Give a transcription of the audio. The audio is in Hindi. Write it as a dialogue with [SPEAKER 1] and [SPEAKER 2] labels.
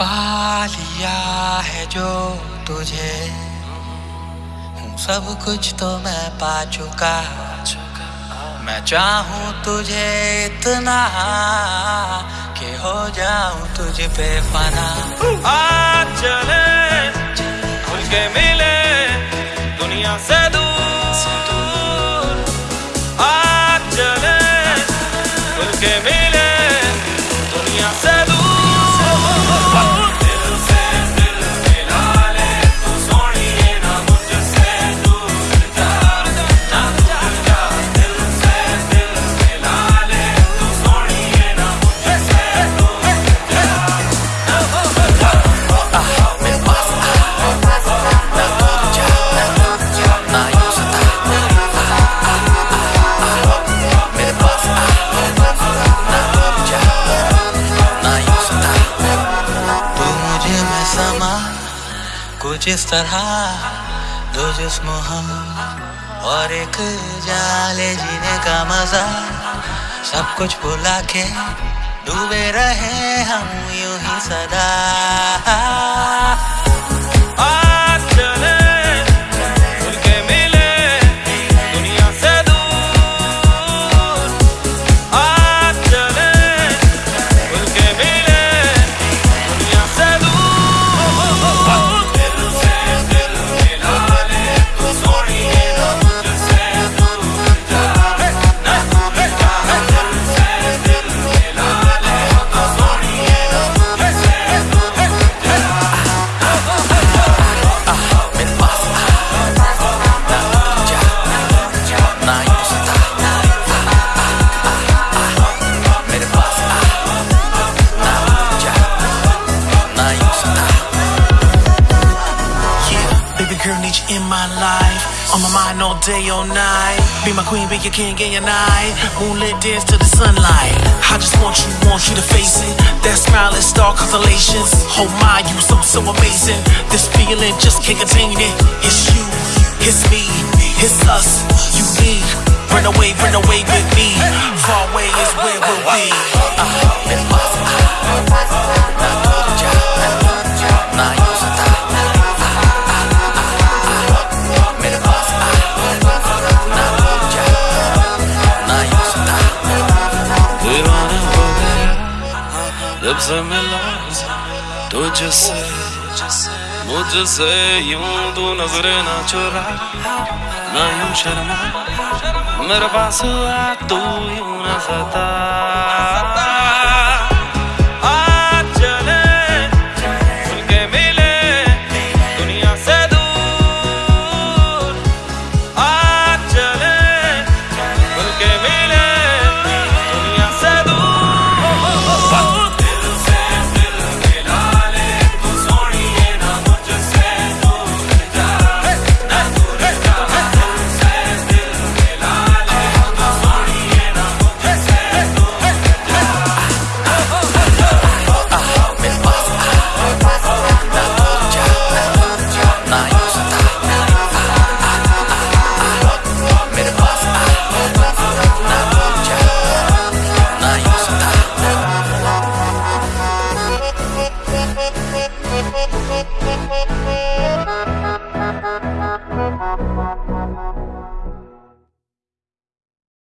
[SPEAKER 1] पा लिया है जो तुझे। सब कुछ तो मैं पा चुका। मैं चाहूँ तुझे इतना कि हो जाऊँ तुझ पे फना।
[SPEAKER 2] आ चले।
[SPEAKER 1] इस तरह दो जिस्म हम और एक जाले जीने का मज़ा। सब कुछ भुला के डूबे रहे हम यू ही सदा।
[SPEAKER 3] Girl, need you in my life. On my mind all day, all night. Be my queen, be your king, and your night. Moonlit dance to the sunlight. I just want you, want you to face it. That smile is star constellations. Oh my, you so, so amazing. This feeling just can't contain it. It's you, it's me, it's us. You need. Run away, run away with me. Far away is where we'll be.
[SPEAKER 1] मेरे
[SPEAKER 2] जब से मिला तुझसे, मुझसे यूँ तू नजरे ना चुरा। ना यूँ शर्मा, मेरे पास आ तू यूँ ना सता।